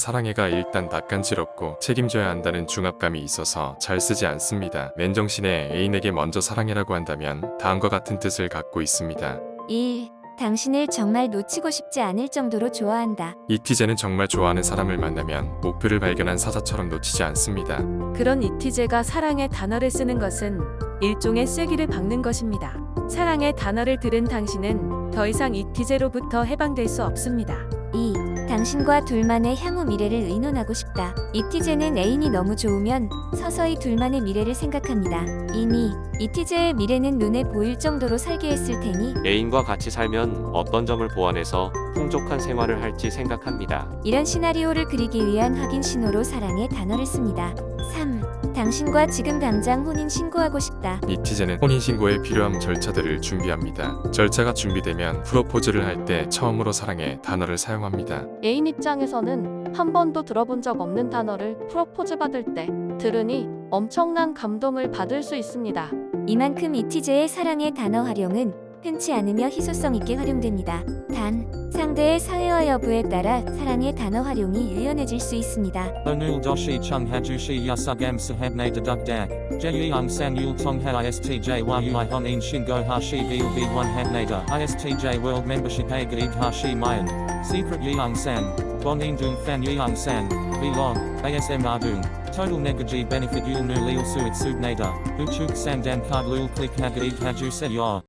사랑해가 일단 낯간지럽고 책임져야 한다는 중압감이 있어서 잘 쓰지 않습니다. 맨정신에 애인에게 먼저 사랑해라고 한다면 다음과 같은 뜻을 갖고 있습니다. 1. 당신을 정말 놓치고 싶지 않을 정도로 좋아한다. 이티제는 정말 좋아하는 사람을 만나면 목표를 발견한 사자처럼 놓치지 않습니다. 그런 이티제가 사랑의 단어를 쓰는 것은 일종의 쐐기를 박는 것입니다. 사랑의 단어를 들은 당신은 더 이상 이티제로부터 해방될 수 없습니다. 2. 당신과 둘만의 향후 미래를 의논하고 싶다. 이티제는 애인이 너무 좋으면 서서히 둘만의 미래를 생각합니다. 이미 이티제의 미래는 눈에 보일 정도로 설계했을 테니 애인과 같이 살면 어떤 점을 보완해서 풍족한 생활을 할지 생각합니다. 이런 시나리오를 그리기 위한 확인 신호로 사랑의 단어를 씁니다. 3. 당신과 지금 당장 혼인 신고하고 싶다. 이티제는 혼인신고에 필요한 절차들을 준비합니다. 절차가 준비되면 프로포즈를 할 때 처음으로 사랑해 단어를 사용합니다. 애인 입장에서는 한 번도 들어본 적 없는 단어를 프로포즈 받을 때 들으니 엄청난 감동을 받을 수 있습니다. 이만큼 이티제의 사랑의 단어 활용은 흔치 않으며 희소성 있게 활용됩니다. 단, 상대의 사회화 여부에 따라 사랑의 단어 활용이 유연해질 수 있습니다. Onul doshi chung hajushi yasugam sahabne deduk dak. Jeyung san yul tong ha istj ui honin shingo hashi bil v1 habnada. Istj world membership a gaid hashi mayan. Secret yeung san. Bonin dung fan yeung san. Vlog. ASM dung. Total negaji benefit yul nu lil suit subnada. Uchuk sandan card lul click hagaid haju se yor.